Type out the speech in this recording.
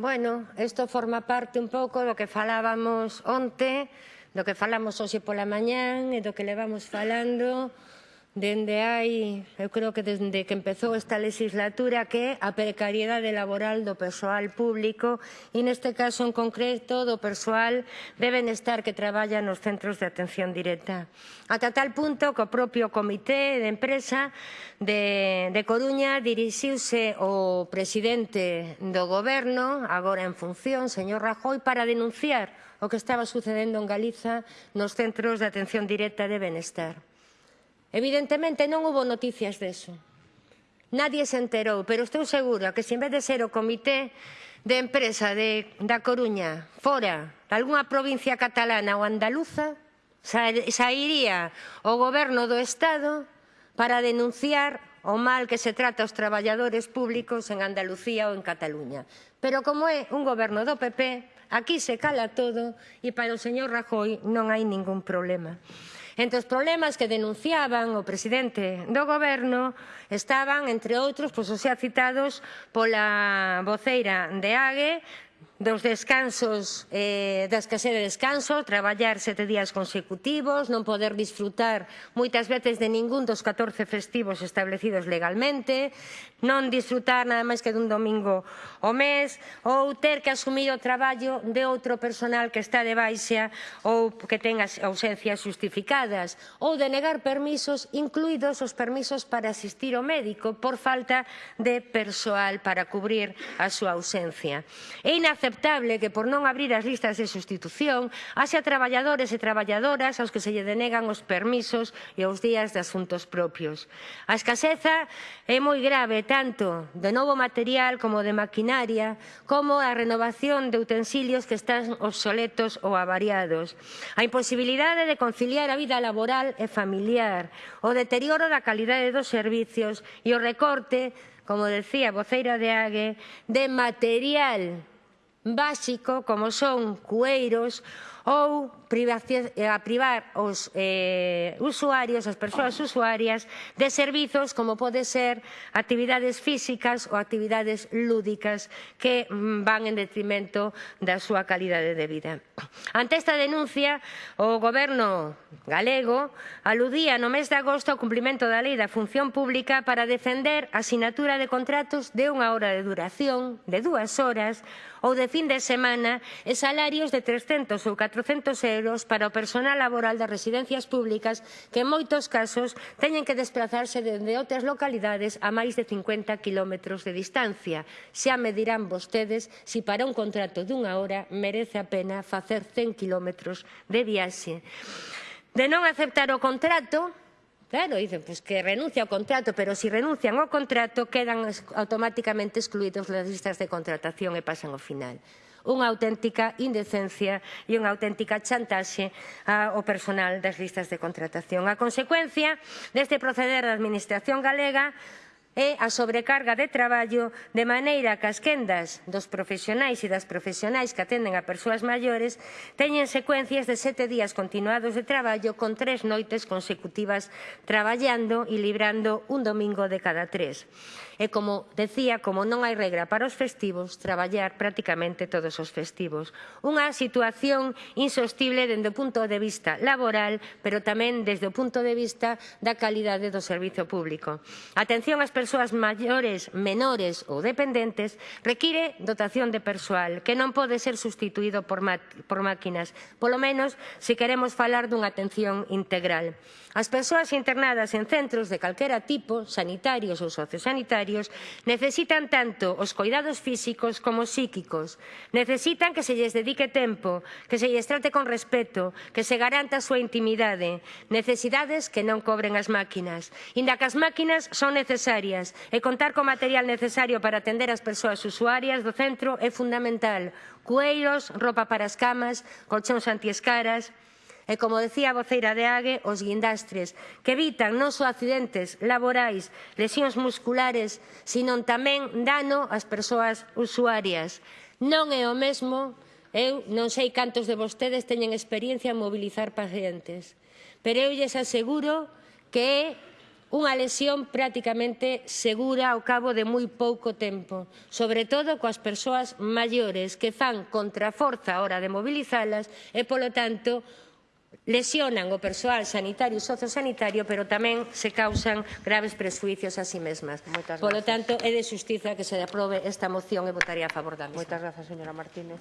Bueno, isto forma parte un pouco do que falábamos onte, do que falamos hoxe pola mañán e do que levamos falando. Dende hai, eu creo que desde que empezou esta legislatura que a precariedade laboral do persoal público e neste caso en concreto do persoal de benestar que traballa nos centros de atención directa. Ata tal punto que o propio comité de empresa de, de Coruña dirixiuse o presidente do goberno, agora en función, señor Rajoy, para denunciar o que estaba sucedendo en Galiza nos centros de atención directa de benestar. Evidentemente non hubo noticias deso. Nadie se enterou, pero estou segura que se en vez de ser o comité de empresa de, da Coruña fora de algunha provincia catalana ou andaluza, sairía o goberno do Estado para denunciar o mal que se trata os traballadores públicos en Andalucía ou en Cataluña. Pero como é un goberno do PP, aquí se cala todo e para o señor Rajoy non hai ningún problema. Entre os problemas que denunciaban o presidente do goberno estaban, entre outros, pois, os xa citados pola voceira de AGE, dos descansos, eh, da escasez de descanso, traballar sete días consecutivos, non poder disfrutar moitas veces de ningún dos 14 festivos establecidos legalmente, non disfrutar nada máis que dun domingo o mes, ou ter que asumir o traballo de outro personal que está de baixa ou que ten ausencias justificadas, ou denegar permisos, incluídos os permisos para asistir ao médico por falta de persoal para cubrir a súa ausencia. É inaceptable inaceptable que por non abrir as listas de sustitución haxa traballadores e traballadoras aos que se lle denegan os permisos e os días de asuntos propios. A escaseza é moi grave tanto de novo material como de maquinaria como a renovación de utensilios que están obsoletos ou avariados. A imposibilidade de conciliar a vida laboral e familiar, o deterioro da calidade dos servizos e o recorte como decía a voceira de AGE, de material básico como son cueiros ou eh, a privar os eh, usuarios, as persoas usuarias, de servizos como pode ser actividades físicas ou actividades lúdicas que mm, van en detrimento da súa calidade de vida. Ante esta denuncia, o goberno galego aludía no mes de agosto ao cumprimento da lei da función pública para defender a sinatura de contratos de unha hora de duración, de dúas horas ou de fin de semana e salarios de 300 ou 400 400 euros para o personal laboral das residencias públicas que en moitos casos teñen que desplazarse dende outras localidades a máis de 50 kilómetros de distancia. Xa me dirán vostedes se si para un contrato dunha hora merece a pena facer 100 kilómetros de viaxe. De non aceptar o contrato, Claro, dicen pois, pues, que renuncia ao contrato, pero se si renuncian ao contrato quedan automáticamente excluídos das listas de contratación e pasan ao final unha auténtica indecencia e unha auténtica chantaxe ao personal das listas de contratación. A consecuencia deste proceder da Administración galega é a sobrecarga de traballo de maneira que as quendas dos profesionais e das profesionais que atenden a persoas maiores teñen secuencias de sete días continuados de traballo con tres noites consecutivas traballando e librando un domingo de cada tres. E como decía, como non hai regra para os festivos, traballar prácticamente todos os festivos. Unha situación insostible dende o punto de vista laboral, pero tamén desde o punto de vista da calidade do servizo público. Atención ás persoas persoas maiores, menores ou dependentes require dotación de persoal que non pode ser sustituído por, por máquinas, polo menos se queremos falar dunha atención integral. As persoas internadas en centros de calquera tipo, sanitarios ou sociosanitarios, necesitan tanto os cuidados físicos como psíquicos. Necesitan que se lles dedique tempo, que se lles trate con respeto, que se garanta a súa intimidade, necesidades que non cobren as máquinas, inda que as máquinas son necesarias usuarias e contar co material necesario para atender as persoas usuarias do centro é fundamental. Cueiros, ropa para as camas, colchóns antiescaras e, como decía a voceira de Ague, os guindastres, que evitan non só accidentes laborais, lesións musculares, sino tamén dano ás persoas usuarias. Non é o mesmo, eu non sei cantos de vostedes teñen experiencia en mobilizar pacientes, pero eu lles aseguro que é unha lesión prácticamente segura ao cabo de moi pouco tempo, sobre todo coas persoas maiores que fan contraforza a hora de mobilizalas e, polo tanto, lesionan o persoal sanitario e sociosanitario, pero tamén se causan graves presuicios a si sí mesmas. Moitas Polo tanto, é de xustiza que se aprobe esta moción e votaría a favor da mesma. Moitas grazas, señora Martínez.